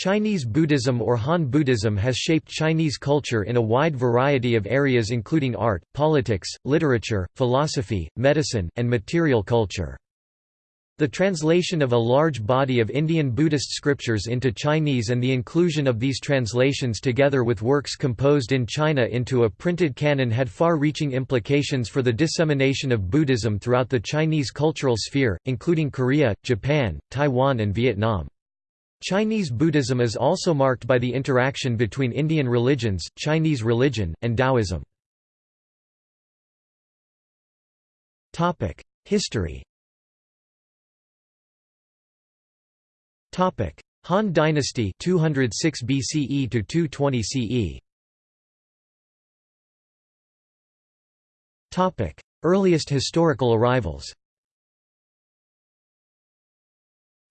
Chinese Buddhism or Han Buddhism has shaped Chinese culture in a wide variety of areas including art, politics, literature, philosophy, medicine, and material culture. The translation of a large body of Indian Buddhist scriptures into Chinese and the inclusion of these translations together with works composed in China into a printed canon had far-reaching implications for the dissemination of Buddhism throughout the Chinese cultural sphere, including Korea, Japan, Taiwan and Vietnam. Chinese Buddhism is also marked by the interaction between Indian religions, Chinese religion, and Taoism. History Han Dynasty 206 BCE to 220 CE Topic: Earliest historical arrivals.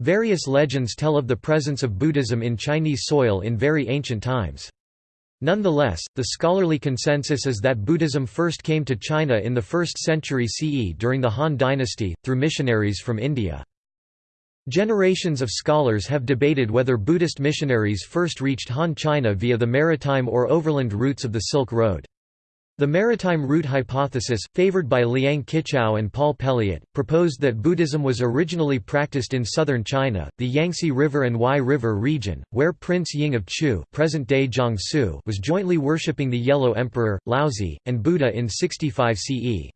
Various legends tell of the presence of Buddhism in Chinese soil in very ancient times. Nonetheless, the scholarly consensus is that Buddhism first came to China in the 1st century CE during the Han dynasty, through missionaries from India. Generations of scholars have debated whether Buddhist missionaries first reached Han China via the maritime or overland routes of the Silk Road. The maritime route hypothesis, favored by Liang Qichao and Paul Pelliot, proposed that Buddhism was originally practiced in southern China, the Yangtze River and Huai River region, where Prince Ying of Chu present-day Jiangsu was jointly worshipping the Yellow Emperor, Laozi, and Buddha in 65 CE.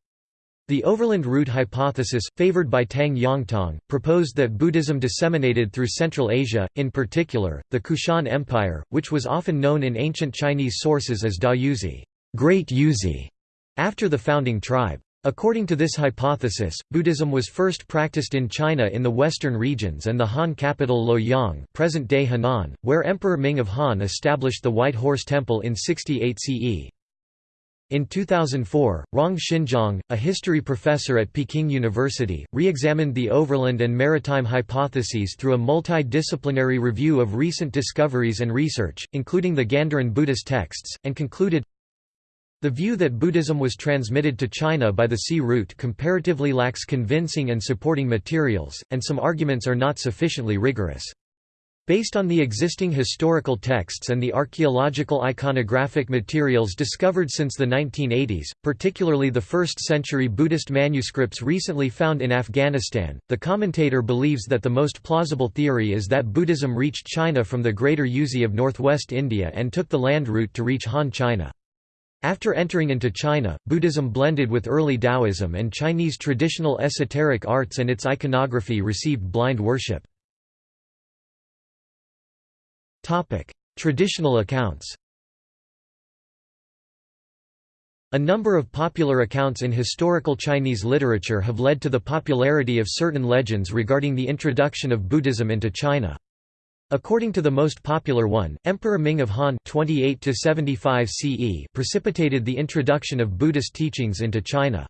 The overland route hypothesis, favored by Tang Yongtong, proposed that Buddhism disseminated through Central Asia, in particular, the Kushan Empire, which was often known in ancient Chinese sources as Da Yuezhi. Great Yuezhi, after the founding tribe. According to this hypothesis, Buddhism was first practiced in China in the western regions and the Han capital Luoyang present-day Henan, where Emperor Ming of Han established the White Horse Temple in 68 CE. In 2004, Rong Xinjiang, a history professor at Peking University, re-examined the overland and maritime hypotheses through a multidisciplinary review of recent discoveries and research, including the Gandharan Buddhist texts, and concluded, the view that Buddhism was transmitted to China by the sea route comparatively lacks convincing and supporting materials, and some arguments are not sufficiently rigorous. Based on the existing historical texts and the archaeological iconographic materials discovered since the 1980s, particularly the 1st century Buddhist manuscripts recently found in Afghanistan, the commentator believes that the most plausible theory is that Buddhism reached China from the Greater Yuezhi of northwest India and took the land route to reach Han China. After entering into China, Buddhism blended with early Taoism and Chinese traditional esoteric arts and its iconography received blind worship. Traditional accounts A number of popular accounts in historical Chinese literature have led to the popularity of certain legends regarding the introduction of Buddhism into China. According to the most popular one, Emperor Ming of Han 28 CE precipitated the introduction of Buddhist teachings into China.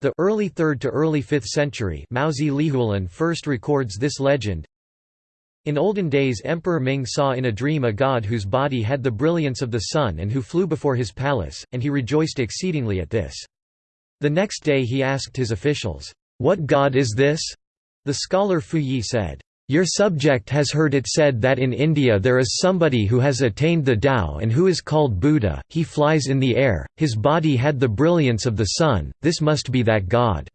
The early 3rd to early 5th century Mouzi Lihuolun first records this legend. In olden days Emperor Ming saw in a dream a god whose body had the brilliance of the sun and who flew before his palace, and he rejoiced exceedingly at this. The next day he asked his officials, "'What god is this?' The scholar Fu Yi said, your subject has heard it said that in India there is somebody who has attained the Tao and who is called Buddha, he flies in the air, his body had the brilliance of the sun, this must be that god.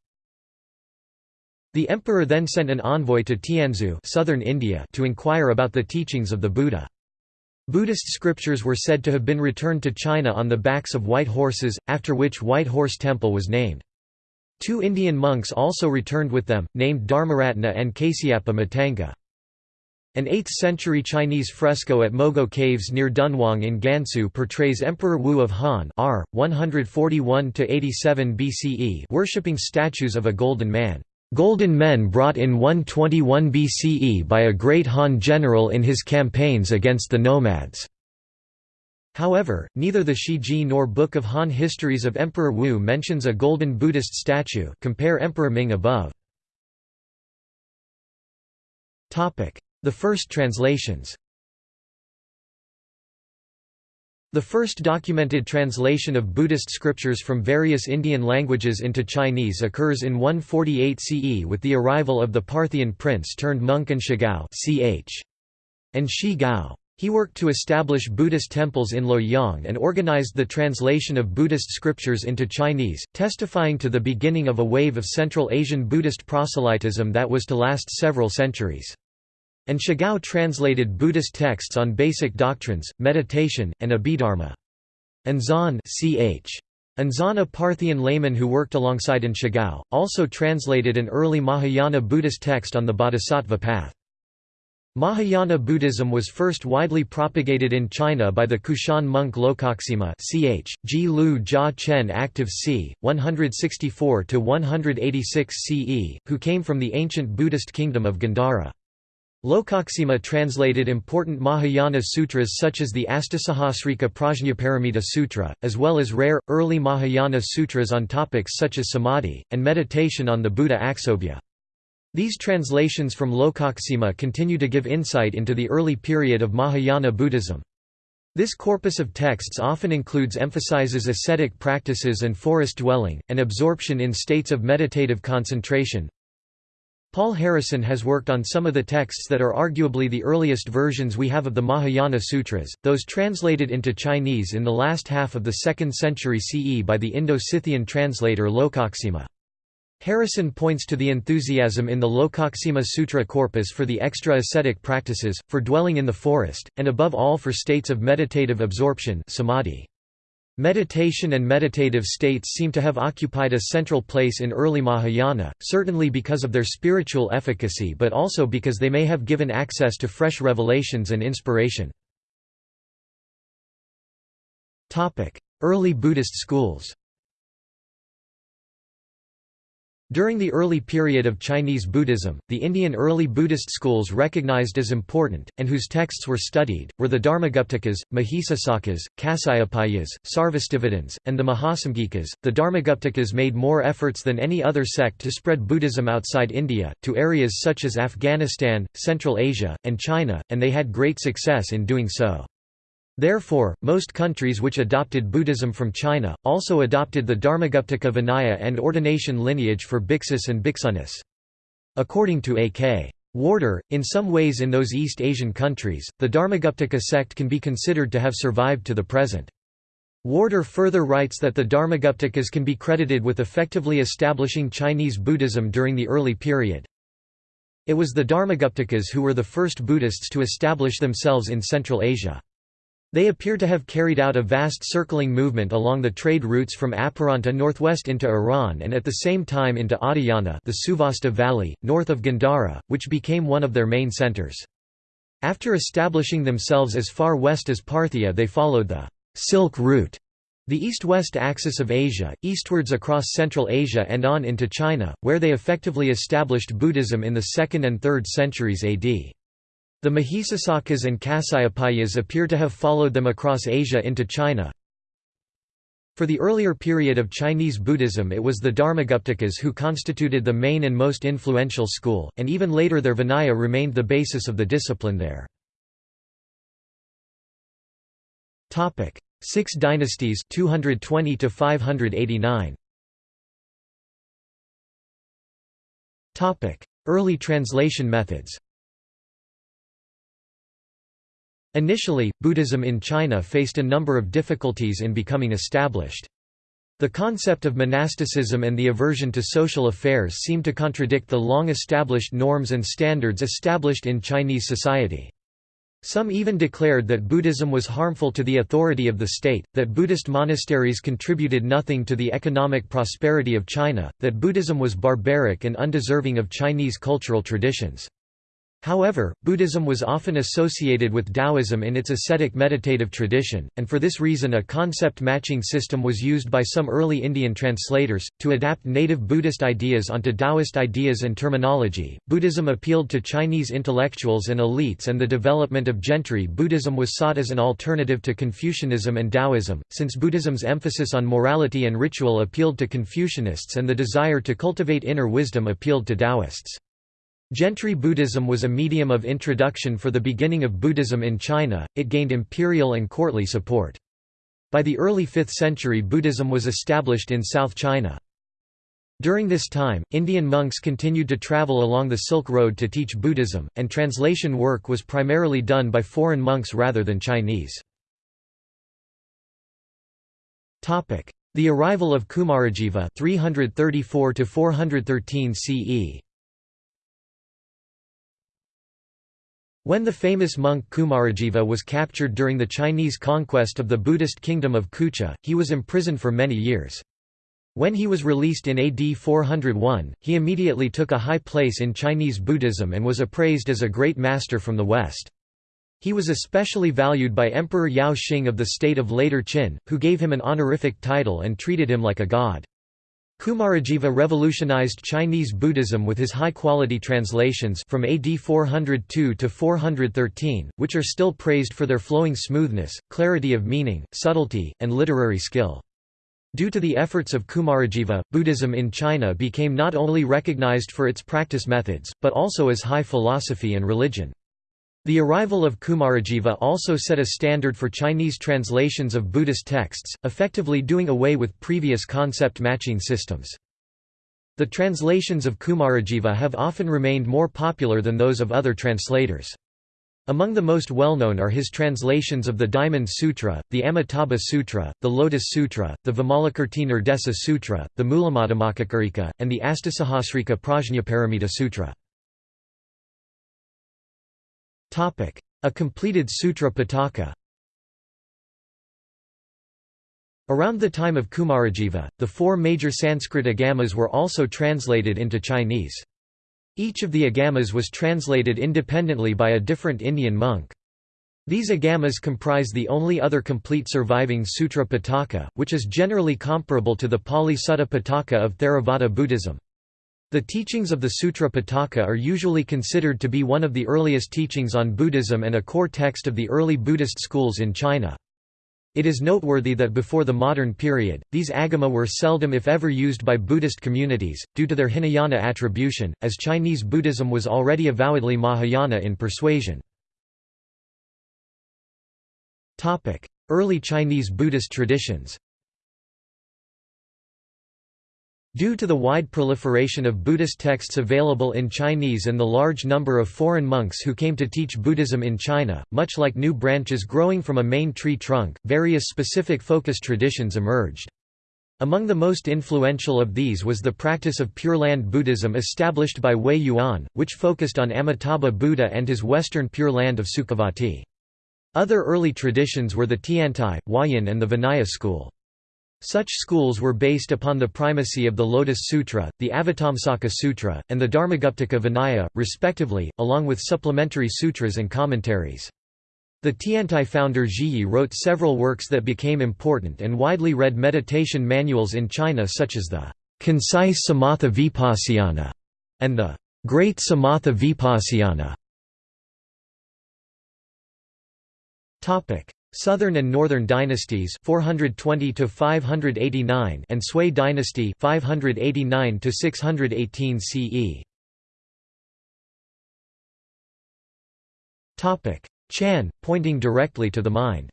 The emperor then sent an envoy to Tianzhu southern India to inquire about the teachings of the Buddha. Buddhist scriptures were said to have been returned to China on the backs of white horses, after which White Horse Temple was named. Two Indian monks also returned with them, named Dharmaratna and Kasyapa Matanga. An 8th-century Chinese fresco at Mogao Caves near Dunhuang in Gansu portrays Emperor Wu of Han R. 141–87 BCE worshipping statues of a golden man. Golden men brought in 121 BCE by a great Han general in his campaigns against the nomads. However, neither the Shiji nor Book of Han Histories of Emperor Wu mentions a golden Buddhist statue compare Emperor Ming above. The first translations The first documented translation of Buddhist scriptures from various Indian languages into Chinese occurs in 148 CE with the arrival of the Parthian prince turned monk An Shigao ch. An Shi Gao. He worked to establish Buddhist temples in Luoyang and organized the translation of Buddhist scriptures into Chinese, testifying to the beginning of a wave of Central Asian Buddhist proselytism that was to last several centuries. An Shigao translated Buddhist texts on basic doctrines, meditation, and Abhidharma. Anzan ch. Anzan a Parthian layman who worked alongside An Shigao, also translated an early Mahayana Buddhist text on the Bodhisattva path. Mahayana Buddhism was first widely propagated in China by the Kushan monk Lokaksema ch. Lu Jia Chen active c. 164–186 CE, who came from the ancient Buddhist kingdom of Gandhara. Lokaksema translated important Mahayana sutras such as the Astasahasrika Prajnaparamita Sutra, as well as rare, early Mahayana sutras on topics such as samadhi, and meditation on the Buddha Aksobhya. These translations from Lokaksema continue to give insight into the early period of Mahayana Buddhism. This corpus of texts often includes emphasizes ascetic practices and forest dwelling, and absorption in states of meditative concentration. Paul Harrison has worked on some of the texts that are arguably the earliest versions we have of the Mahayana Sutras, those translated into Chinese in the last half of the 2nd century CE by the Indo-Scythian translator Lokaksema. Harrison points to the enthusiasm in the Lokaksema Sutra corpus for the extra ascetic practices, for dwelling in the forest, and above all for states of meditative absorption samadhi. Meditation and meditative states seem to have occupied a central place in early Mahayana, certainly because of their spiritual efficacy but also because they may have given access to fresh revelations and inspiration. Early Buddhist schools During the early period of Chinese Buddhism, the Indian early Buddhist schools recognized as important, and whose texts were studied, were the Dharmaguptakas, Mahisasakas, Kasyapayas, Sarvastivadins, and the Mahasamgikas. The Dharmaguptakas made more efforts than any other sect to spread Buddhism outside India, to areas such as Afghanistan, Central Asia, and China, and they had great success in doing so. Therefore, most countries which adopted Buddhism from China, also adopted the Dharmaguptaka Vinaya and ordination lineage for bhiksus and bhiksunis. According to A.K. Warder, in some ways in those East Asian countries, the Dharmaguptaka sect can be considered to have survived to the present. Warder further writes that the Dharmaguptakas can be credited with effectively establishing Chinese Buddhism during the early period. It was the Dharmaguptakas who were the first Buddhists to establish themselves in Central Asia. They appear to have carried out a vast circling movement along the trade routes from Aparanta northwest into Iran and at the same time into Adhyana the Suvasta Valley, north of Gandhara, which became one of their main centers. After establishing themselves as far west as Parthia they followed the Silk Route, the east-west axis of Asia, eastwards across Central Asia and on into China, where they effectively established Buddhism in the 2nd and 3rd centuries AD. The Mahisasakas and Kasyapayas appear to have followed them across Asia into China. For the earlier period of Chinese Buddhism it was the Dharmaguptakas who constituted the main and most influential school, and even later their Vinaya remained the basis of the discipline there. Six dynasties 220 to 589. Early translation methods Initially, Buddhism in China faced a number of difficulties in becoming established. The concept of monasticism and the aversion to social affairs seem to contradict the long-established norms and standards established in Chinese society. Some even declared that Buddhism was harmful to the authority of the state, that Buddhist monasteries contributed nothing to the economic prosperity of China, that Buddhism was barbaric and undeserving of Chinese cultural traditions. However, Buddhism was often associated with Taoism in its ascetic meditative tradition, and for this reason a concept matching system was used by some early Indian translators, to adapt native Buddhist ideas onto Taoist ideas and terminology. Buddhism appealed to Chinese intellectuals and elites, and the development of gentry Buddhism was sought as an alternative to Confucianism and Taoism, since Buddhism's emphasis on morality and ritual appealed to Confucianists and the desire to cultivate inner wisdom appealed to Taoists. Gentry Buddhism was a medium of introduction for the beginning of Buddhism in China, it gained imperial and courtly support. By the early 5th century Buddhism was established in South China. During this time, Indian monks continued to travel along the Silk Road to teach Buddhism, and translation work was primarily done by foreign monks rather than Chinese. The arrival of Kumarajiva 334 to 413 CE. When the famous monk Kumarajiva was captured during the Chinese conquest of the Buddhist kingdom of Kucha, he was imprisoned for many years. When he was released in AD 401, he immediately took a high place in Chinese Buddhism and was appraised as a great master from the West. He was especially valued by Emperor Yao Xing of the state of Later Qin, who gave him an honorific title and treated him like a god. Kumarajiva revolutionized Chinese Buddhism with his high-quality translations from AD 402 to 413, which are still praised for their flowing smoothness, clarity of meaning, subtlety, and literary skill. Due to the efforts of Kumarajiva, Buddhism in China became not only recognized for its practice methods, but also as high philosophy and religion. The arrival of Kumarajiva also set a standard for Chinese translations of Buddhist texts, effectively doing away with previous concept matching systems. The translations of Kumarajiva have often remained more popular than those of other translators. Among the most well-known are his translations of the Diamond Sutra, the Amitabha Sutra, the Lotus Sutra, the Vimalakirtinirdeša Sutra, the Mulamadhyamakakarika, and the Astasahasrika Prajnaparamita Sutra. A completed Sutra Pitaka Around the time of Kumarajiva, the four major Sanskrit agamas were also translated into Chinese. Each of the agamas was translated independently by a different Indian monk. These agamas comprise the only other complete surviving Sutra Pitaka, which is generally comparable to the Pali Sutta Pitaka of Theravada Buddhism. The teachings of the Sutra Pitaka are usually considered to be one of the earliest teachings on Buddhism and a core text of the early Buddhist schools in China. It is noteworthy that before the modern period, these agama were seldom if ever used by Buddhist communities, due to their Hinayana attribution, as Chinese Buddhism was already avowedly Mahayana in persuasion. Early Chinese Buddhist traditions Due to the wide proliferation of Buddhist texts available in Chinese and the large number of foreign monks who came to teach Buddhism in China, much like new branches growing from a main tree trunk, various specific focus traditions emerged. Among the most influential of these was the practice of Pure Land Buddhism established by Huiyuan, which focused on Amitabha Buddha and his western Pure Land of Sukhavati. Other early traditions were the Tiantai, Huayan and the Vinaya school. Such schools were based upon the primacy of the Lotus Sutra, the Avatamsaka Sutra, and the Dharmaguptaka Vinaya, respectively, along with supplementary sutras and commentaries. The Tiantai founder Zhiyi wrote several works that became important and widely read meditation manuals in China such as the Concise Samatha Vipassana and the Great Samatha Vipassana. Southern and Northern dynasties 420 to 589 and Sui dynasty 589 to 618 CE. Topic: Chan, pointing directly to the mind.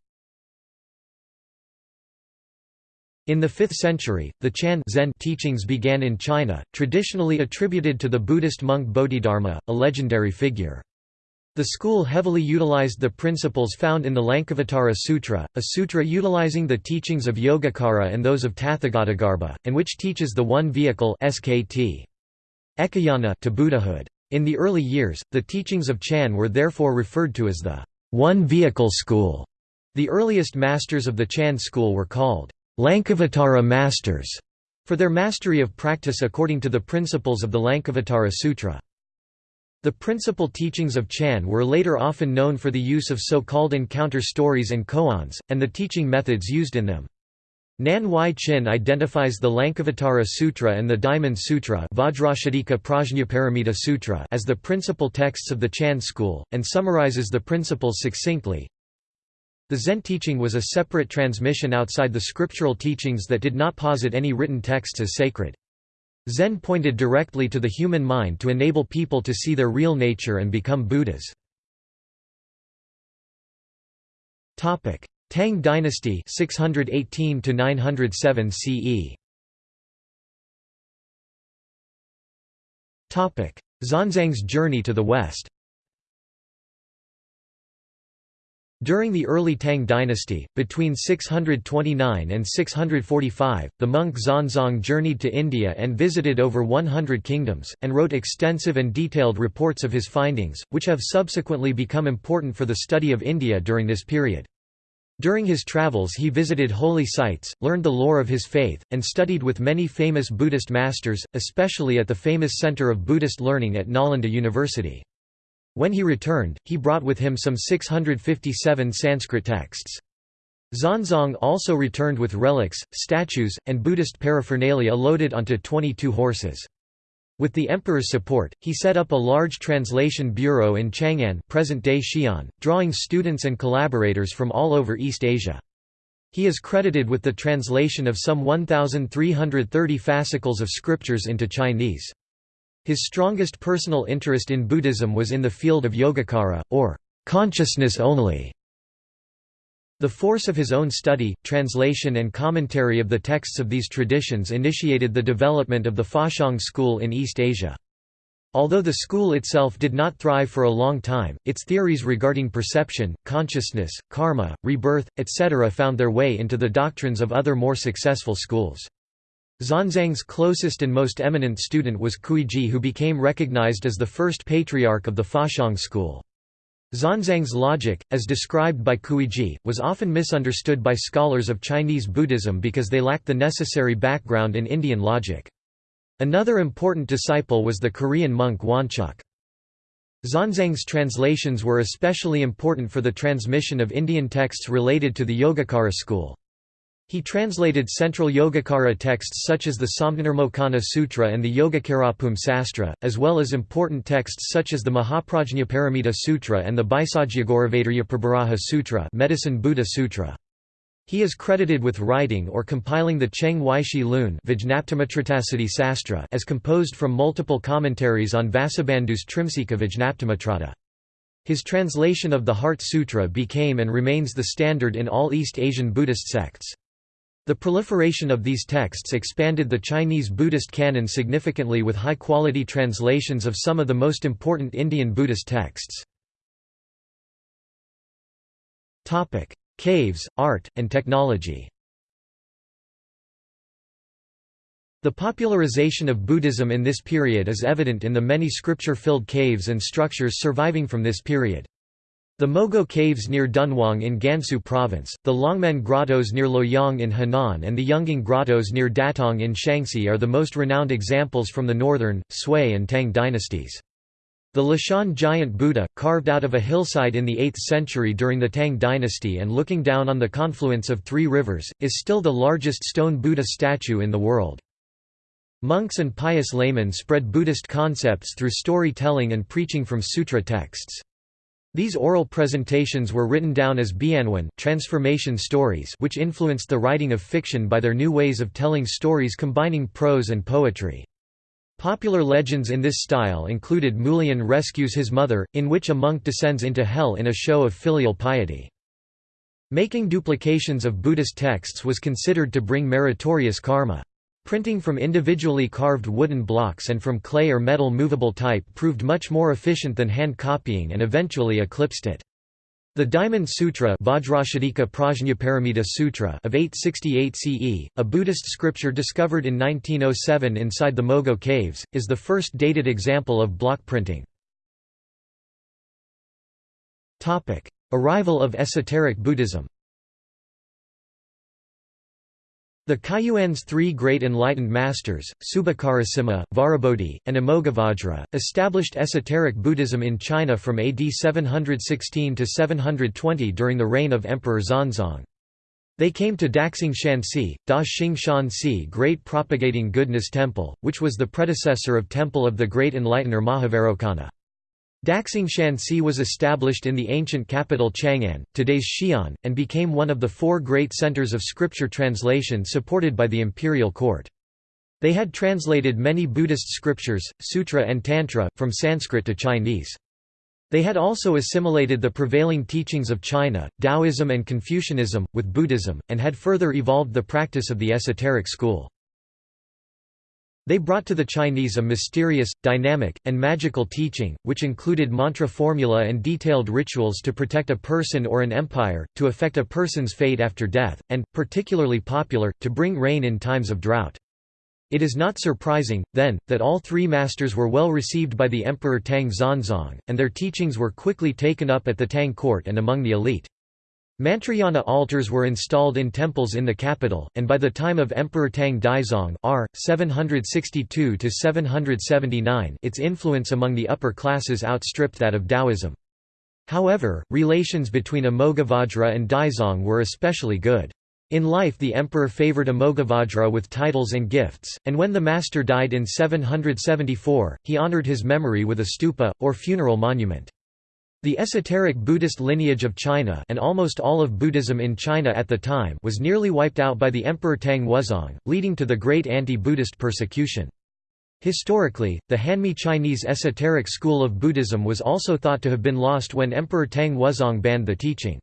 In the 5th century, the Chan Zen teachings began in China, traditionally attributed to the Buddhist monk Bodhidharma, a legendary figure. The school heavily utilized the principles found in the Lankavatara Sutra, a sutra utilizing the teachings of Yogacara and those of Tathagatagarbha, and which teaches the one vehicle SKT. Ekayana to Buddhahood. In the early years, the teachings of Chan were therefore referred to as the one vehicle school. The earliest masters of the Chan school were called Lankavatara masters for their mastery of practice according to the principles of the Lankavatara Sutra. The principal teachings of Chan were later often known for the use of so-called encounter stories and koans, and the teaching methods used in them. Nan Huai-Chin identifies the Lankavatara Sutra and the Diamond Sutra Sutra as the principal texts of the Chan school, and summarizes the principles succinctly. The Zen teaching was a separate transmission outside the scriptural teachings that did not posit any written texts as sacred. Zen pointed directly to the human mind to enable people to see their real nature and become Buddhas. Tang dynasty 618 907 CE Xuanzang's journey to the west During the early Tang dynasty, between 629 and 645, the monk Xuanzang journeyed to India and visited over 100 kingdoms, and wrote extensive and detailed reports of his findings, which have subsequently become important for the study of India during this period. During his travels he visited holy sites, learned the lore of his faith, and studied with many famous Buddhist masters, especially at the famous center of Buddhist learning at Nalanda University. When he returned, he brought with him some 657 Sanskrit texts. Xuanzang also returned with relics, statues, and Buddhist paraphernalia loaded onto 22 horses. With the emperor's support, he set up a large translation bureau in Chang'an present-day Xi'an, drawing students and collaborators from all over East Asia. He is credited with the translation of some 1,330 fascicles of scriptures into Chinese. His strongest personal interest in Buddhism was in the field of Yogacara, or consciousness only. The force of his own study, translation and commentary of the texts of these traditions initiated the development of the Faxiang school in East Asia. Although the school itself did not thrive for a long time, its theories regarding perception, consciousness, karma, rebirth, etc. found their way into the doctrines of other more successful schools. Xuanzang's closest and most eminent student was Kuiji who became recognized as the first patriarch of the Faxiang school. Xuanzang's logic, as described by Kuiji, was often misunderstood by scholars of Chinese Buddhism because they lacked the necessary background in Indian logic. Another important disciple was the Korean monk Wonchuk. Xuanzang's translations were especially important for the transmission of Indian texts related to the Yogacara school. He translated central Yogacara texts such as the Samdhinirmocana Sutra and the Yogacarabhumi Sastra, as well as important texts such as the Mahaprajnaparamita Sutra and the Baisajyagauravaidarya Sutra Medicine Buddha Sutra. He is credited with writing or compiling the Cheng Weishi Lun Sastra as composed from multiple commentaries on Vasubandhu's Trimsika Vijnaptimatrata. His translation of the Heart Sutra became and remains the standard in all East Asian Buddhist sects. The proliferation of these texts expanded the Chinese Buddhist canon significantly with high-quality translations of some of the most important Indian Buddhist texts. Caves, art, and technology The popularization of Buddhism in this period is evident in the many scripture-filled caves and structures surviving from this period. The Mogao Caves near Dunhuang in Gansu Province, the Longmen Grottoes near Luoyang in Henan and the Yungang Grottoes near Datong in Shaanxi are the most renowned examples from the northern, Sui and Tang dynasties. The Leshan giant Buddha, carved out of a hillside in the 8th century during the Tang dynasty and looking down on the confluence of three rivers, is still the largest stone Buddha statue in the world. Monks and pious laymen spread Buddhist concepts through storytelling and preaching from sutra texts. These oral presentations were written down as bianwen transformation stories which influenced the writing of fiction by their new ways of telling stories combining prose and poetry. Popular legends in this style included Mulian rescues his mother, in which a monk descends into hell in a show of filial piety. Making duplications of Buddhist texts was considered to bring meritorious karma. Printing from individually carved wooden blocks and from clay or metal movable type proved much more efficient than hand copying and eventually eclipsed it. The Diamond Sutra, Prajnaparamita Sutra of 868 CE, a Buddhist scripture discovered in 1907 inside the Mogao caves, is the first dated example of block printing. Arrival of esoteric Buddhism The Kaiyuan's three great enlightened masters, Subhakarasimha, Vajrabodhi, and Amoghavajra, established esoteric Buddhism in China from AD 716 to 720 during the reign of Emperor Xuanzong. They came to Daxing Shanxi, Da Xing Great Propagating Goodness Temple, which was the predecessor of Temple of the Great Enlightener Mahavairocana. Daxing Shanxi was established in the ancient capital Chang'an, today's Xi'an, and became one of the four great centers of scripture translation supported by the imperial court. They had translated many Buddhist scriptures, sutra and tantra, from Sanskrit to Chinese. They had also assimilated the prevailing teachings of China, Taoism and Confucianism, with Buddhism, and had further evolved the practice of the esoteric school. They brought to the Chinese a mysterious, dynamic, and magical teaching, which included mantra formula and detailed rituals to protect a person or an empire, to affect a person's fate after death, and, particularly popular, to bring rain in times of drought. It is not surprising, then, that all three masters were well received by the Emperor Tang Xuanzong, and their teachings were quickly taken up at the Tang court and among the elite. Mantrayana altars were installed in temples in the capital, and by the time of Emperor Tang Daizong r. 762 its influence among the upper classes outstripped that of Taoism. However, relations between Amoghavajra and Daizong were especially good. In life the emperor favoured Amoghavajra with titles and gifts, and when the master died in 774, he honoured his memory with a stupa, or funeral monument. The esoteric Buddhist lineage of China and almost all of Buddhism in China at the time was nearly wiped out by the Emperor Tang Wuzong, leading to the great anti-Buddhist persecution. Historically, the Hanmi Chinese esoteric school of Buddhism was also thought to have been lost when Emperor Tang Wuzong banned the teaching.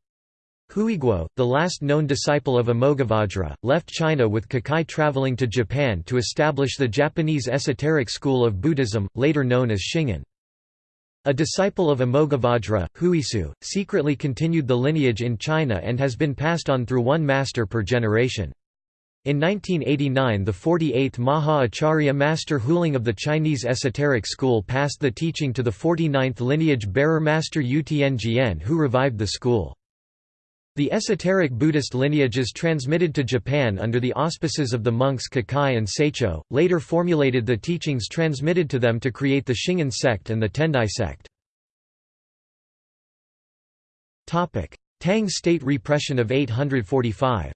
Huiguo, the last known disciple of Amoghavajra, left China with Kukai traveling to Japan to establish the Japanese esoteric school of Buddhism, later known as Shingon. A disciple of Amoghavajra, Huisu, secretly continued the lineage in China and has been passed on through one master per generation. In 1989 the 48th Maha Acharya Master Huling of the Chinese esoteric school passed the teaching to the 49th lineage bearer Master Tianjian who revived the school. The esoteric Buddhist lineages transmitted to Japan under the auspices of the monks Kukai and Saicho, later formulated the teachings transmitted to them to create the Shingon sect and the Tendai sect. Tang state repression of 845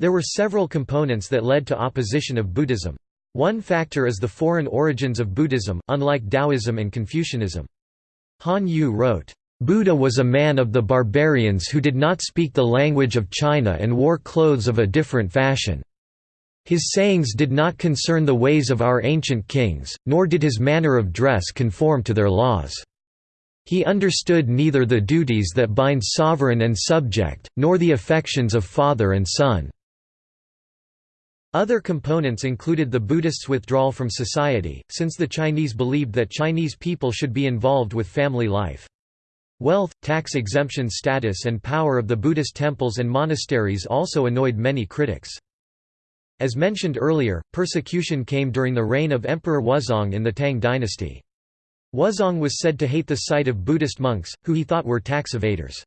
There were several components that led to opposition of Buddhism. One factor is the foreign origins of Buddhism, unlike Taoism and Confucianism. Han Yu wrote, Buddha was a man of the barbarians who did not speak the language of China and wore clothes of a different fashion. His sayings did not concern the ways of our ancient kings, nor did his manner of dress conform to their laws. He understood neither the duties that bind sovereign and subject, nor the affections of father and son. Other components included the Buddhists' withdrawal from society, since the Chinese believed that Chinese people should be involved with family life. Wealth, tax exemption status and power of the Buddhist temples and monasteries also annoyed many critics. As mentioned earlier, persecution came during the reign of Emperor Wuzong in the Tang dynasty. Wuzong was said to hate the sight of Buddhist monks, who he thought were tax evaders.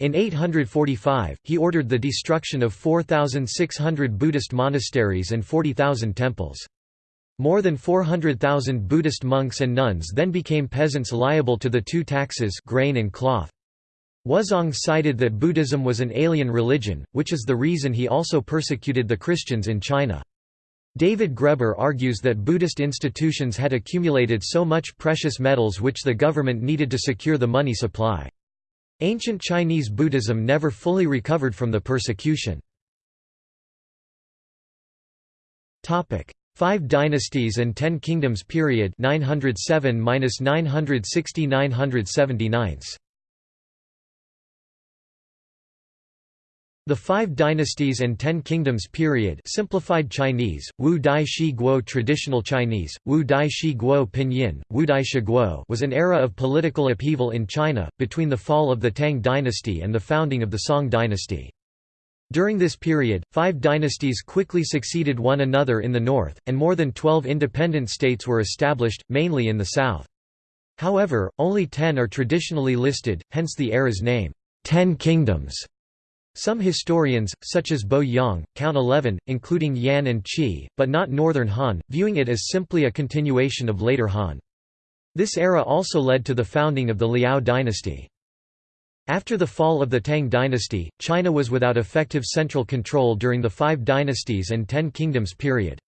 In 845, he ordered the destruction of 4,600 Buddhist monasteries and 40,000 temples. More than 400,000 Buddhist monks and nuns then became peasants liable to the two taxes grain and cloth. Wuzong cited that Buddhism was an alien religion, which is the reason he also persecuted the Christians in China. David Graeber argues that Buddhist institutions had accumulated so much precious metals which the government needed to secure the money supply. Ancient Chinese Buddhism never fully recovered from the persecution. Five Dynasties and Ten Kingdoms period 907–960–979 The Five Dynasties and Ten Kingdoms period simplified Chinese, Wu Dai Shi Guo Traditional Chinese, Wu Dai Shi Guo Pinyin, Wu Dai Shi Guo was an era of political upheaval in China, between the fall of the Tang dynasty and the founding of the Song dynasty. During this period, five dynasties quickly succeeded one another in the north, and more than twelve independent states were established, mainly in the south. However, only ten are traditionally listed, hence the era's name, Ten Kingdoms. Some historians, such as Bo Yang, count eleven, including Yan and Qi, but not Northern Han, viewing it as simply a continuation of later Han. This era also led to the founding of the Liao dynasty. After the fall of the Tang dynasty, China was without effective central control during the Five Dynasties and Ten Kingdoms period.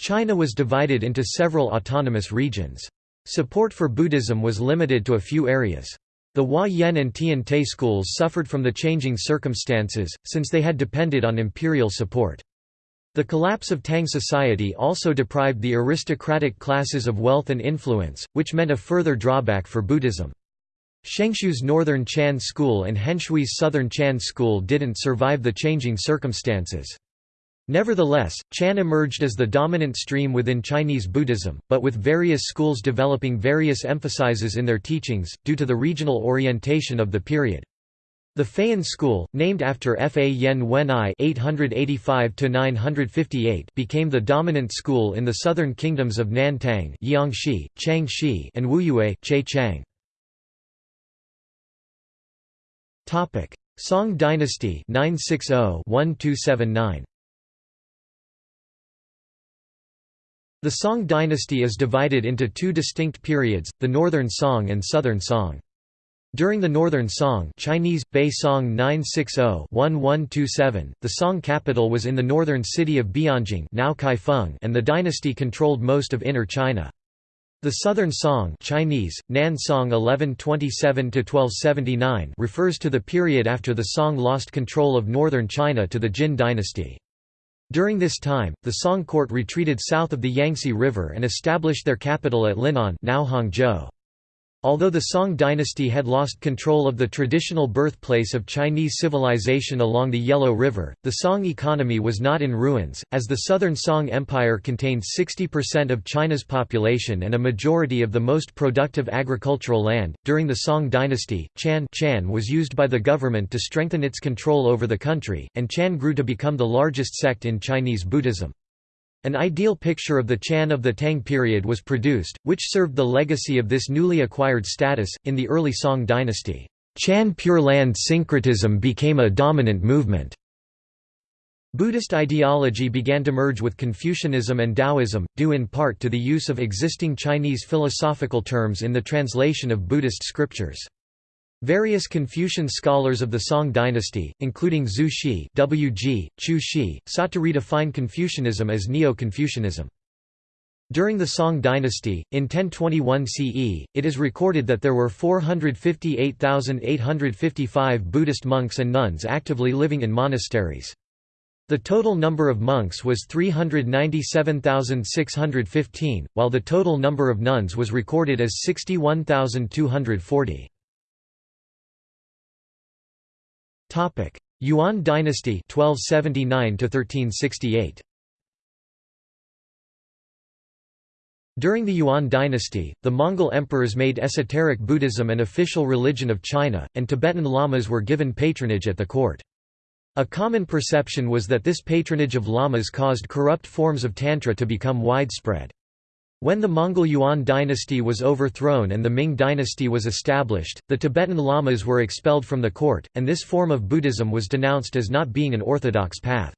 China was divided into several autonomous regions. Support for Buddhism was limited to a few areas. The Hua Yan and Tiantai schools suffered from the changing circumstances, since they had depended on imperial support. The collapse of Tang society also deprived the aristocratic classes of wealth and influence, which meant a further drawback for Buddhism. Shenxiu's Northern Chan School and Shenhui's Southern Chan School didn't survive the changing circumstances. Nevertheless, Chan emerged as the dominant stream within Chinese Buddhism, but with various schools developing various emphases in their teachings, due to the regional orientation of the period. The Fayan school, named after Fa Yen Wen'ai (885–958), became the dominant school in the southern kingdoms of Nantang (Jiangxi, Changxi) and Wuyue (Chang). Topic: Song Dynasty 960-1279. The Song dynasty is divided into two distinct periods, the Northern Song and Southern Song. During the Northern Song Chinese, Bei Song 960-1127, the Song capital was in the northern city of Bianjing now Kaifeng and the dynasty controlled most of Inner China. The Southern Song Chinese, Nan Song 1127–1279 refers to the period after the Song lost control of northern China to the Jin dynasty. During this time, the Song court retreated south of the Yangtze River and established their capital at Lin'an now Hangzhou. Although the Song dynasty had lost control of the traditional birthplace of Chinese civilization along the Yellow River, the Song economy was not in ruins, as the southern Song Empire contained 60% of China's population and a majority of the most productive agricultural land. During the Song dynasty, Chan, Chan was used by the government to strengthen its control over the country, and Chan grew to become the largest sect in Chinese Buddhism. An ideal picture of the Chan of the Tang period was produced, which served the legacy of this newly acquired status. In the early Song dynasty, Chan Pure Land syncretism became a dominant movement. Buddhist ideology began to merge with Confucianism and Taoism, due in part to the use of existing Chinese philosophical terms in the translation of Buddhist scriptures. Various Confucian scholars of the Song dynasty, including Zhu Xi W. G., Chu Shi, sought to redefine Confucianism as Neo-Confucianism. During the Song dynasty, in 1021 CE, it is recorded that there were 458,855 Buddhist monks and nuns actively living in monasteries. The total number of monks was 397,615, while the total number of nuns was recorded as 61,240. Topic: Yuan dynasty 1279 to 1368. During the Yuan dynasty, the Mongol emperors made esoteric Buddhism an official religion of China, and Tibetan lamas were given patronage at the court. A common perception was that this patronage of lamas caused corrupt forms of Tantra to become widespread. When the Mongol Yuan dynasty was overthrown and the Ming dynasty was established, the Tibetan lamas were expelled from the court, and this form of Buddhism was denounced as not being an orthodox path.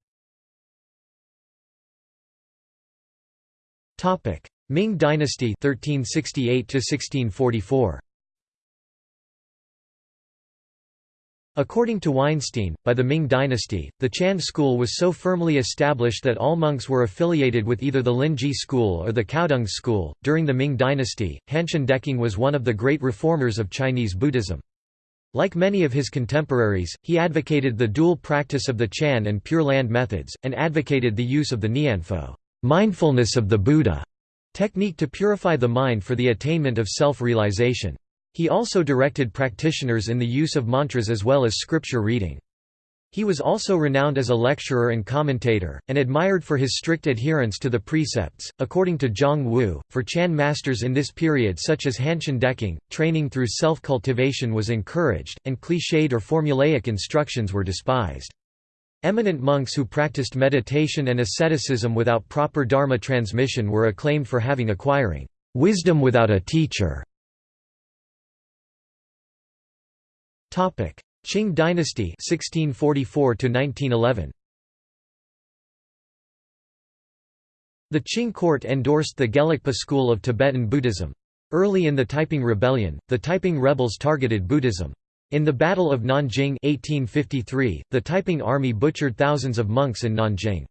Ming dynasty 1368 1644. According to Weinstein, by the Ming dynasty, the Chan school was so firmly established that all monks were affiliated with either the Linji school or the Caodong school. During the Ming dynasty, Hanshan Deqing was one of the great reformers of Chinese Buddhism. Like many of his contemporaries, he advocated the dual practice of the Chan and Pure Land methods, and advocated the use of the Nianfo mindfulness of the Buddha technique to purify the mind for the attainment of self-realization. He also directed practitioners in the use of mantras as well as scripture reading. He was also renowned as a lecturer and commentator, and admired for his strict adherence to the precepts. According to Zhang Wu, for Chan masters in this period, such as Hanshan Deqing, training through self cultivation was encouraged, and cliched or formulaic instructions were despised. Eminent monks who practiced meditation and asceticism without proper Dharma transmission were acclaimed for having acquiring wisdom without a teacher. Topic: Qing dynasty 1644 to 1911. The Qing court endorsed the Gelugpa school of Tibetan Buddhism. Early in the Taiping Rebellion, the Taiping rebels targeted Buddhism. In the Battle of Nanjing 1853, the Taiping army butchered thousands of monks in Nanjing.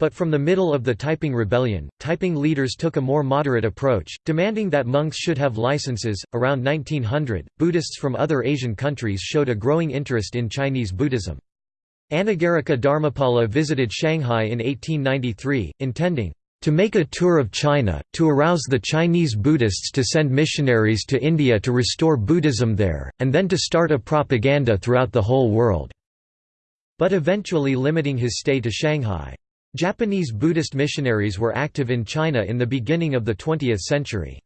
But from the middle of the Taiping Rebellion, Taiping leaders took a more moderate approach, demanding that monks should have licenses. Around 1900, Buddhists from other Asian countries showed a growing interest in Chinese Buddhism. Anagarika Dharmapala visited Shanghai in 1893, intending to make a tour of China, to arouse the Chinese Buddhists to send missionaries to India to restore Buddhism there, and then to start a propaganda throughout the whole world", but eventually limiting his stay to Shanghai. Japanese Buddhist missionaries were active in China in the beginning of the 20th century.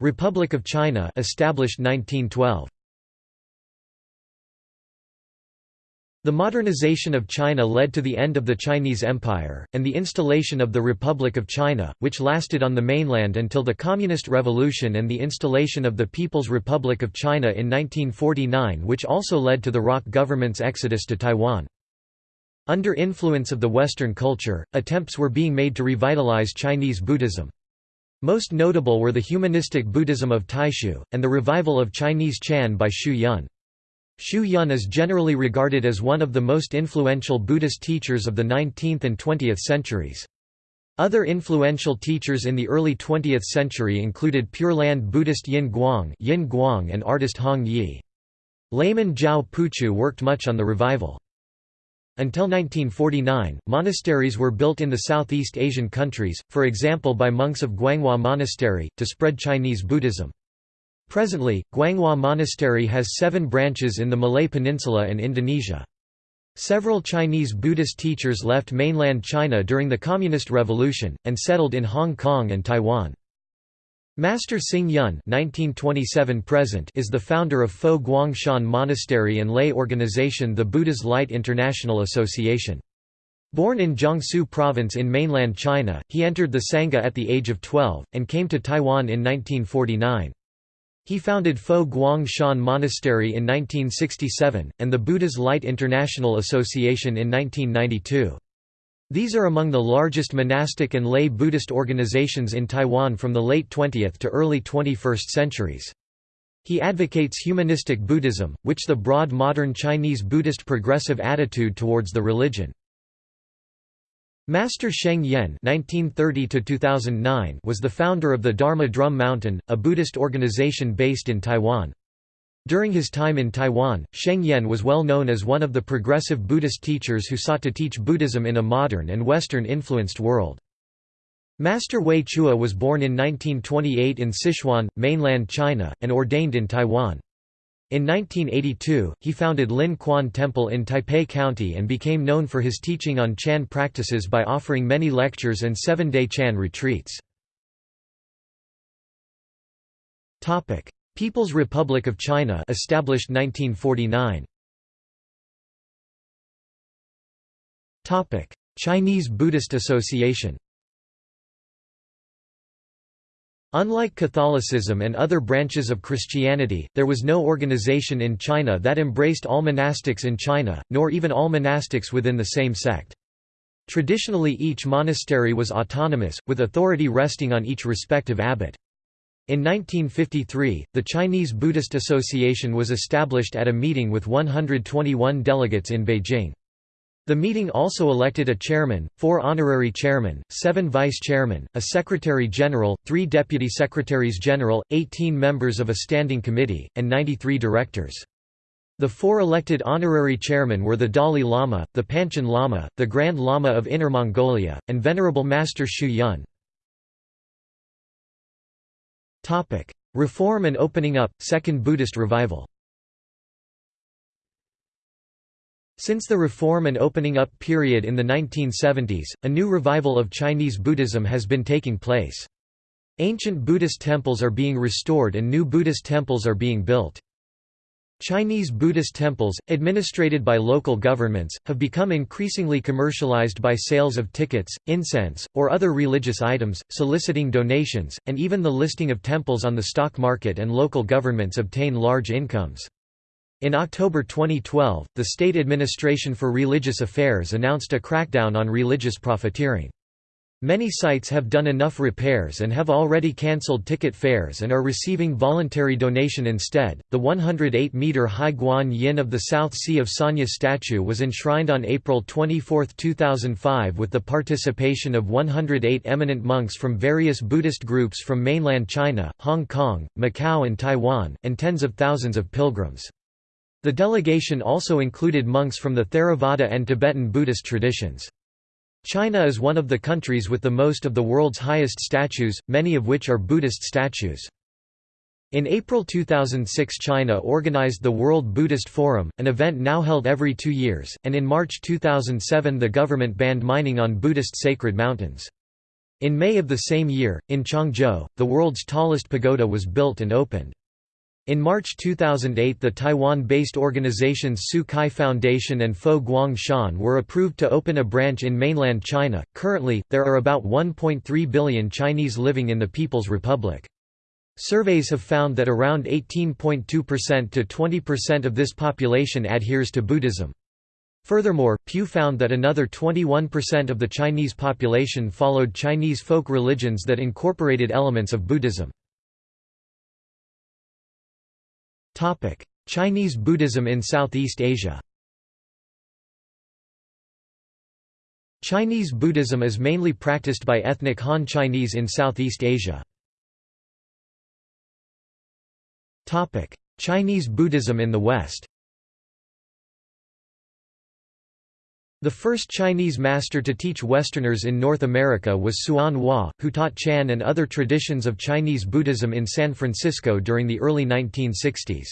Republic of China established 1912. The modernization of China led to the end of the Chinese Empire, and the installation of the Republic of China, which lasted on the mainland until the Communist Revolution and the installation of the People's Republic of China in 1949 which also led to the ROC government's exodus to Taiwan. Under influence of the Western culture, attempts were being made to revitalize Chinese Buddhism. Most notable were the humanistic Buddhism of Taixu, and the revival of Chinese Chan by Xu Yun. Xu Yun is generally regarded as one of the most influential Buddhist teachers of the 19th and 20th centuries. Other influential teachers in the early 20th century included Pure Land Buddhist Yin Guang, Yin Guang and artist Hong Yi. Layman Zhao Puchu worked much on the revival. Until 1949, monasteries were built in the Southeast Asian countries, for example by monks of Guanghua Monastery, to spread Chinese Buddhism. Presently, Guanghua Monastery has seven branches in the Malay Peninsula and Indonesia. Several Chinese Buddhist teachers left mainland China during the Communist Revolution, and settled in Hong Kong and Taiwan. Master Xing Yun (1927–present) is the founder of Fo Guang Shan Monastery and lay organization the Buddha's Light International Association. Born in Jiangsu Province in mainland China, he entered the Sangha at the age of 12, and came to Taiwan in 1949. He founded Fo Guang Shan Monastery in 1967, and the Buddha's Light International Association in 1992. These are among the largest monastic and lay Buddhist organizations in Taiwan from the late 20th to early 21st centuries. He advocates humanistic Buddhism, which the broad modern Chinese Buddhist progressive attitude towards the religion. Master Sheng Yen (1930–2009) was the founder of the Dharma Drum Mountain, a Buddhist organization based in Taiwan. During his time in Taiwan, Sheng Yen was well known as one of the progressive Buddhist teachers who sought to teach Buddhism in a modern and Western-influenced world. Master Wei Chueh was born in 1928 in Sichuan, mainland China, and ordained in Taiwan. In 1982, he founded Lin Quan Temple in Taipei County and became known for his teaching on Chan practices by offering many lectures and seven-day Chan retreats. People's Republic of China established 1949 Topic. Chinese Buddhist Association Unlike Catholicism and other branches of Christianity, there was no organization in China that embraced all monastics in China, nor even all monastics within the same sect. Traditionally each monastery was autonomous, with authority resting on each respective abbot. In 1953, the Chinese Buddhist Association was established at a meeting with 121 delegates in Beijing. The meeting also elected a chairman, four honorary chairmen, seven vice-chairmen, a secretary-general, three deputy secretaries-general, 18 members of a standing committee, and 93 directors. The four elected honorary chairmen were the Dalai Lama, the Panchen Lama, the Grand Lama of Inner Mongolia, and Venerable Master Xu Yun. Reform and opening up, Second Buddhist Revival Since the reform and opening up period in the 1970s, a new revival of Chinese Buddhism has been taking place. Ancient Buddhist temples are being restored and new Buddhist temples are being built. Chinese Buddhist temples, administrated by local governments, have become increasingly commercialized by sales of tickets, incense, or other religious items, soliciting donations, and even the listing of temples on the stock market and local governments obtain large incomes. In October 2012, the State Administration for Religious Affairs announced a crackdown on religious profiteering. Many sites have done enough repairs and have already cancelled ticket fares and are receiving voluntary donation instead. The 108 meter high Guan Yin of the South Sea of Sanya statue was enshrined on April 24, 2005 with the participation of 108 eminent monks from various Buddhist groups from mainland China, Hong Kong, Macau and Taiwan, and tens of thousands of pilgrims. The delegation also included monks from the Theravada and Tibetan Buddhist traditions. China is one of the countries with the most of the world's highest statues, many of which are Buddhist statues. In April 2006 China organized the World Buddhist Forum, an event now held every two years, and in March 2007 the government banned mining on Buddhist sacred mountains. In May of the same year, in Changzhou, the world's tallest pagoda was built and opened. In March 2008 the Taiwan-based organizations Tzu Chi Foundation and Fo Guang Shan were approved to open a branch in mainland China. Currently, there are about 1.3 billion Chinese living in the People's Republic. Surveys have found that around 18.2% to 20% of this population adheres to Buddhism. Furthermore, Pew found that another 21% of the Chinese population followed Chinese folk religions that incorporated elements of Buddhism. Chinese Buddhism in Southeast Asia Chinese Buddhism is mainly practiced by ethnic Han Chinese in Southeast Asia. Chinese Buddhism in the West The first Chinese master to teach Westerners in North America was Hsuan Hua, who taught Chan and other traditions of Chinese Buddhism in San Francisco during the early 1960s.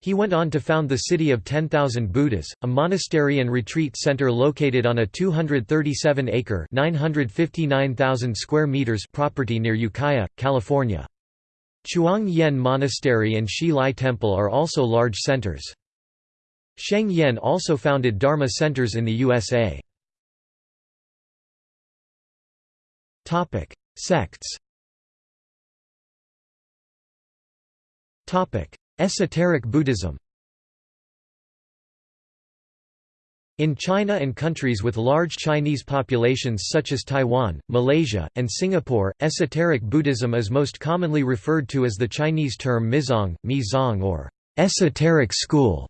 He went on to found the city of 10,000 Buddhas, a monastery and retreat center located on a 237-acre (959,000 square meters) property near Ukiah, California. Chuang Yen Monastery and Hsi Lai Temple are also large centers. Sheng Yen also founded Dharma centers in the USA. Sects Esoteric Buddhism In China and countries with large Chinese populations such as Taiwan, Malaysia, and Singapore, esoteric Buddhism is most commonly referred to as the Chinese term Mizong, Mizong or esoteric school.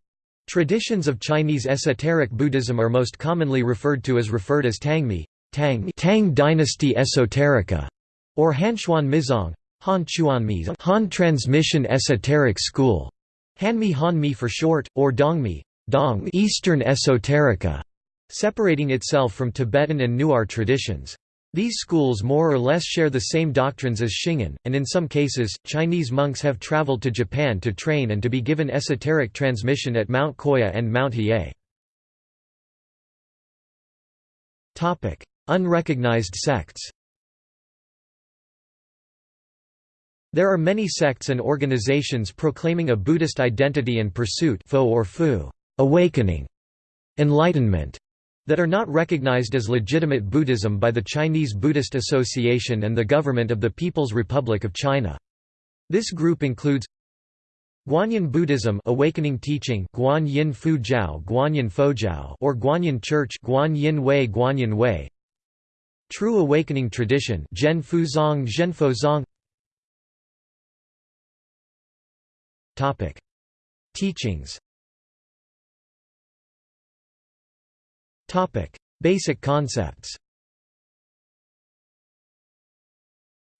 Traditions of Chinese esoteric Buddhism are most commonly referred to as referred as Tangmi, Tang, Tang Dynasty Esoterica, or Hanchuan Mizong, Han Han Transmission Esoteric School, Hanmi Hanmi for short, or Dongmi, Dong Eastern Esoterica, separating itself from Tibetan and Newar traditions. These schools more or less share the same doctrines as Shingon, and in some cases, Chinese monks have traveled to Japan to train and to be given esoteric transmission at Mount Koya and Mount Hiei. Unrecognized sects There are many sects and organizations proclaiming a Buddhist identity and pursuit fo or fu awakening, enlightenment, that are not recognized as legitimate Buddhism by the Chinese Buddhist Association and the government of the People's Republic of China. This group includes Guanyin Buddhism Awakening Teaching Guan Yin Fu Jiao Guanyin Fo or Guanyin Church Guan Yin Wei Guanyin Wei. True Awakening Tradition Zhen Fu Zong Zhenfo Zong. Topic. Teachings Basic concepts.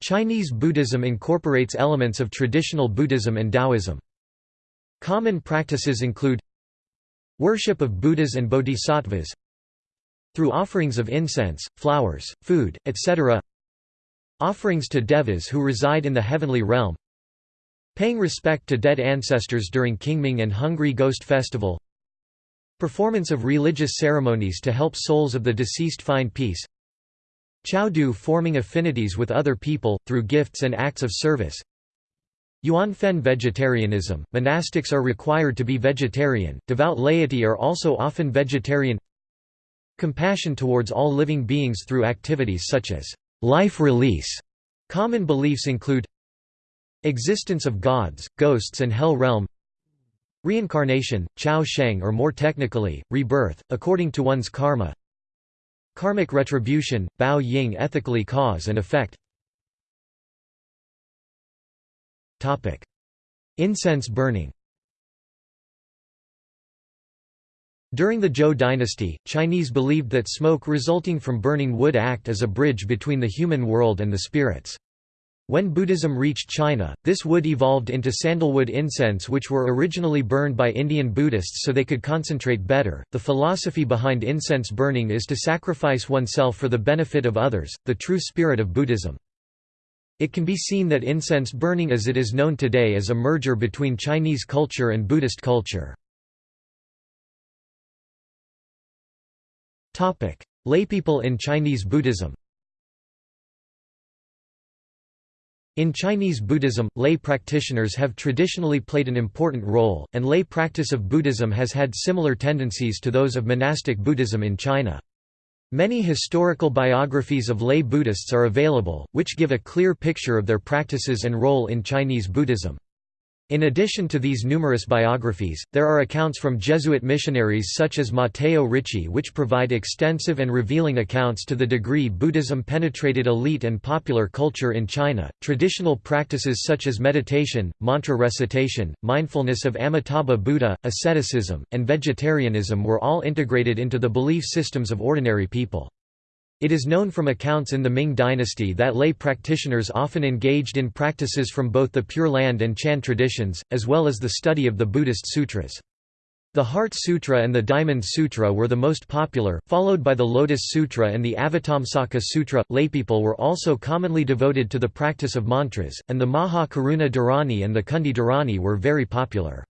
Chinese Buddhism incorporates elements of traditional Buddhism and Taoism. Common practices include Worship of Buddhas and Bodhisattvas Through offerings of incense, flowers, food, etc. Offerings to devas who reside in the heavenly realm Paying respect to dead ancestors during Qingming and Hungry Ghost Festival Performance of religious ceremonies to help souls of the deceased find peace. Chao forming affinities with other people, through gifts and acts of service. Yuanfen vegetarianism, monastics are required to be vegetarian, devout laity are also often vegetarian. Compassion towards all living beings through activities such as life release. Common beliefs include Existence of gods, ghosts and hell realm Reincarnation, Chao Sheng or more technically, rebirth, according to one's karma. Karmic retribution, Bao Ying ethically cause and effect. Incense burning. During the Zhou dynasty, Chinese believed that smoke resulting from burning would act as a bridge between the human world and the spirits. When Buddhism reached China, this wood evolved into sandalwood incense, which were originally burned by Indian Buddhists so they could concentrate better. The philosophy behind incense burning is to sacrifice oneself for the benefit of others, the true spirit of Buddhism. It can be seen that incense burning as it is known today is a merger between Chinese culture and Buddhist culture. Laypeople in Chinese Buddhism In Chinese Buddhism, lay practitioners have traditionally played an important role, and lay practice of Buddhism has had similar tendencies to those of monastic Buddhism in China. Many historical biographies of lay Buddhists are available, which give a clear picture of their practices and role in Chinese Buddhism. In addition to these numerous biographies, there are accounts from Jesuit missionaries such as Matteo Ricci which provide extensive and revealing accounts to the degree Buddhism penetrated elite and popular culture in China. Traditional practices such as meditation, mantra recitation, mindfulness of Amitabha Buddha, asceticism, and vegetarianism were all integrated into the belief systems of ordinary people. It is known from accounts in the Ming dynasty that lay practitioners often engaged in practices from both the Pure Land and Chan traditions, as well as the study of the Buddhist sutras. The Heart Sutra and the Diamond Sutra were the most popular, followed by the Lotus Sutra and the Avatamsaka Sutra. Laypeople were also commonly devoted to the practice of mantras, and the Maha Karuna Dharani and the Kundi Dharani were very popular.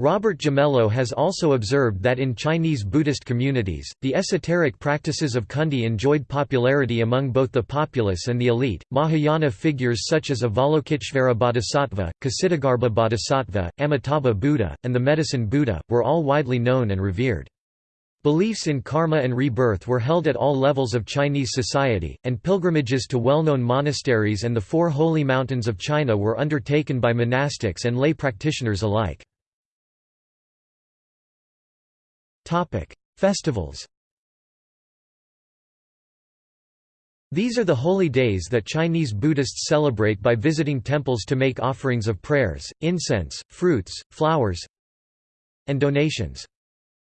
Robert Gimello has also observed that in Chinese Buddhist communities, the esoteric practices of Kundi enjoyed popularity among both the populace and the elite. Mahayana figures such as Avalokiteshvara Bodhisattva, Kshitigarbha Bodhisattva, Amitabha Buddha, and the Medicine Buddha, were all widely known and revered. Beliefs in karma and rebirth were held at all levels of Chinese society, and pilgrimages to well-known monasteries and the four holy mountains of China were undertaken by monastics and lay practitioners alike. Festivals These are the holy days that Chinese Buddhists celebrate by visiting temples to make offerings of prayers, incense, fruits, flowers, and donations.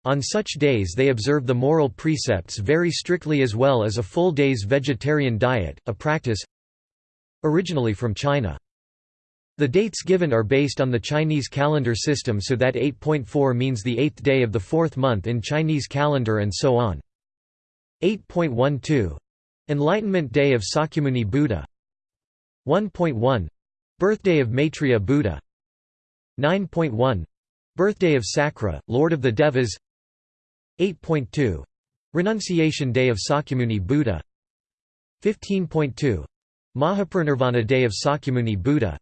On such days they observe the moral precepts very strictly as well as a full day's vegetarian diet, a practice originally from China. The dates given are based on the Chinese calendar system so that 8.4 means the eighth day of the fourth month in Chinese calendar and so on. 8.12 Enlightenment Day of Sakyamuni Buddha. 1.1 Birthday of Maitreya Buddha. 9.1 Birthday of Sakra, Lord of the Devas. 8.2 Renunciation Day of Sakyamuni Buddha. 15.2 Mahaparinirvana Day of Sakyamuni Buddha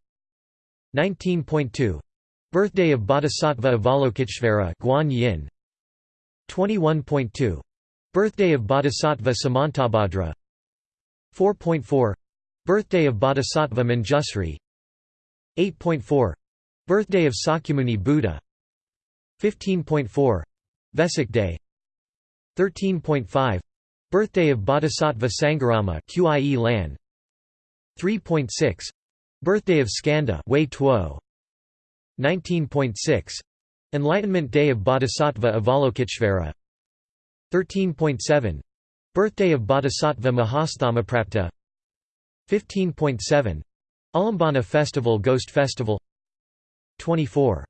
19.2 Birthday of Bodhisattva Avalokiteshvara Guan Yin. 21.2 Birthday of Bodhisattva Samantabhadra. 4.4 Birthday of Bodhisattva Manjusri. 8.4 Birthday of Sakyamuni Buddha. 15.4 Vesak Day. 13.5 Birthday of Bodhisattva Sangharama QIE 3.6 Birthday of Skanda Wei Tuo. 19.6 Enlightenment Day of Bodhisattva Avalokiteshvara 13.7 Birthday of Bodhisattva Mahasthamaprapta 15.7 Ulambana Festival Ghost Festival. 24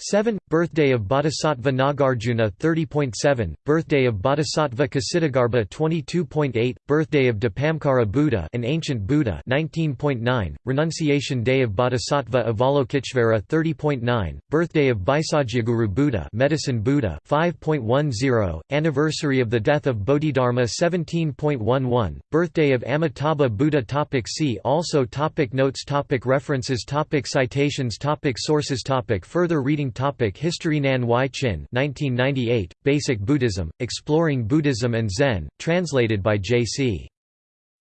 7. Birthday of Bodhisattva Nagarjuna 30.7, Birthday of Bodhisattva Kshitigarbha 22.8, Birthday of Dipamkara Buddha an ancient Buddha 19.9, Renunciation Day of Bodhisattva Avalokiteshvara 30.9, Birthday of Bhaisajyaguru Buddha Medicine Buddha 5.10, Anniversary of the death of Bodhidharma 17.11, Birthday of Amitabha Buddha topic See also topic Notes topic References topic Citations topic Sources topic Further reading Topic History Nan Huai-Chin 1998, Basic Buddhism, Exploring Buddhism and Zen, translated by J.C.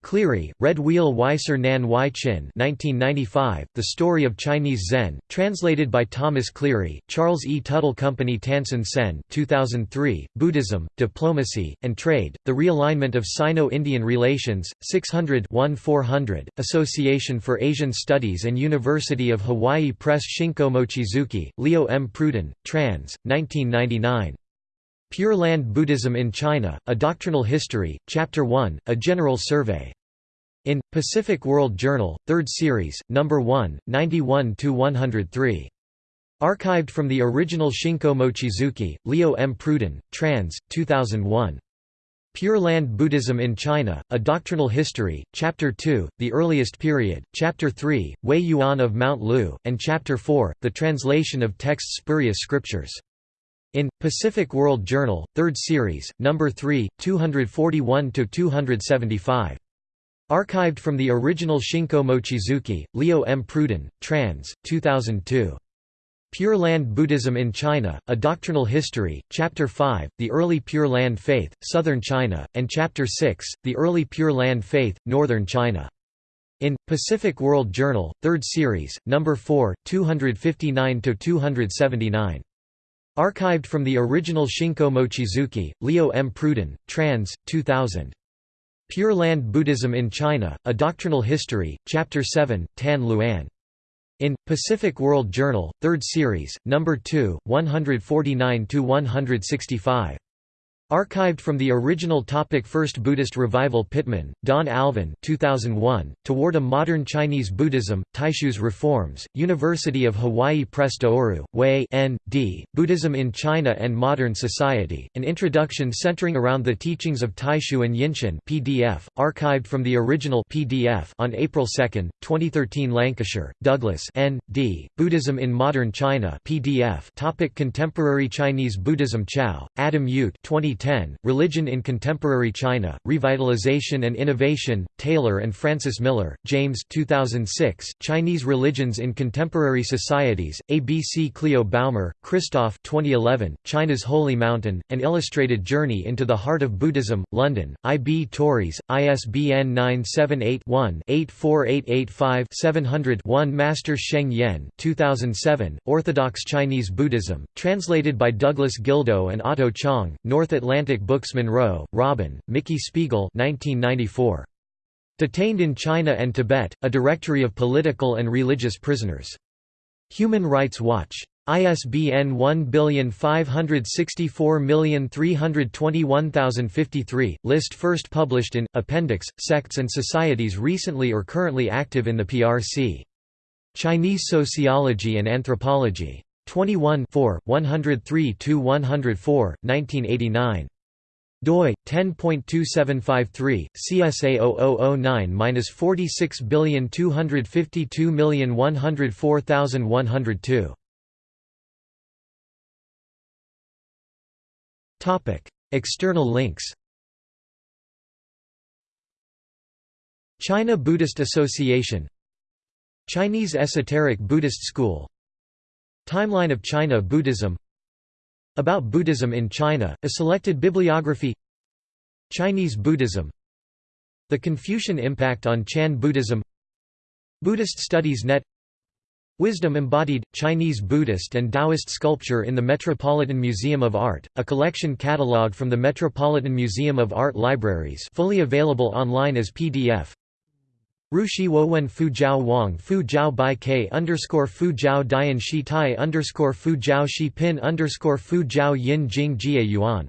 Cleary, Red Wheel Weiser Nan Huai-Chin 1995, The Story of Chinese Zen, translated by Thomas Cleary, Charles E. Tuttle Company Tansen Sen 2003, Buddhism, Diplomacy, and Trade, The Realignment of Sino-Indian Relations, 600-1400, Association for Asian Studies and University of Hawaii Press Shinko Mochizuki, Leo M. Pruden, trans. 1999. Pure Land Buddhism in China, A Doctrinal History, Chapter 1, A General Survey. In, Pacific World Journal, 3rd Series, No. 1, 91–103. Archived from the original Shinko Mochizuki, Leo M. Pruden, trans. 2001. Pure Land Buddhism in China, A Doctrinal History, Chapter 2, The Earliest Period, Chapter 3, Huiyuan of Mount Lu, and Chapter 4, The Translation of Texts Spurious Scriptures. In, Pacific World Journal, 3rd Series, No. 3, 241–275. Archived from the original Shinko Mochizuki, Leo M. Pruden, trans. 2002. Pure Land Buddhism in China, A Doctrinal History, Chapter 5, The Early Pure Land Faith, Southern China, and Chapter 6, The Early Pure Land Faith, Northern China. In, Pacific World Journal, 3rd Series, No. 4, 259–279. Archived from the original Shinko Mochizuki, Leo M. Pruden, trans. 2000. Pure Land Buddhism in China, A Doctrinal History, Chapter 7, Tan Luan. In, Pacific World Journal, 3rd Series, No. 2, 149–165. Archived from the original topic First Buddhist Revival Pittman, Don Alvin 2001, Toward a Modern Chinese Buddhism, Taixu's Reforms, University of Hawaii Press Tohoru, Wei N. D., Buddhism in China and Modern Society, an introduction centering around the teachings of Taishu and Yinshun PDF, archived from the original PDF on April 2, 2013 Lancashire, Douglas N. D., Buddhism in Modern China PDF topic Contemporary Chinese Buddhism Chau, Adam Yuet 20 2010, Religion in Contemporary China, Revitalization and Innovation, Taylor and Francis Miller, James 2006, Chinese Religions in Contemporary Societies, ABC-CLIO Baumer, Christoph 2011, China's Holy Mountain, An Illustrated Journey into the Heart of Buddhism, London, IB Tauris, ISBN 978-1-84885-700-1 Master Sheng Yen 2007, Orthodox Chinese Buddhism, translated by Douglas Gildo and Otto Chong, North Atlantic Atlantic Books Munro, Robin, Mickey Spiegel 1994. Detained in China and Tibet, A Directory of Political and Religious Prisoners. Human Rights Watch. ISBN 1564321053, list first published in, Appendix, Sects and Societies recently or currently active in the PRC. Chinese Sociology and Anthropology. 21 103–104, 1989 doi 10.2753 CSA 0009-46252104102 Topic. External links China Buddhist Association Chinese Esoteric Buddhist School Timeline of China Buddhism. About Buddhism in China, a selected bibliography. Chinese Buddhism. The Confucian impact on Chan Buddhism. Buddhist Studies Net. Wisdom Embodied, Chinese Buddhist and Taoist Sculpture in the Metropolitan Museum of Art, a collection catalogue from the Metropolitan Museum of Art Libraries fully available online as PDF Rushi Wowen Fu Jiao Wang Fu Jiao Bai K underscore Fu Jiao Dian Shi Tai underscore Fu Jiao Shi Pin underscore Fu Jiao Yin Jing Jie Yuan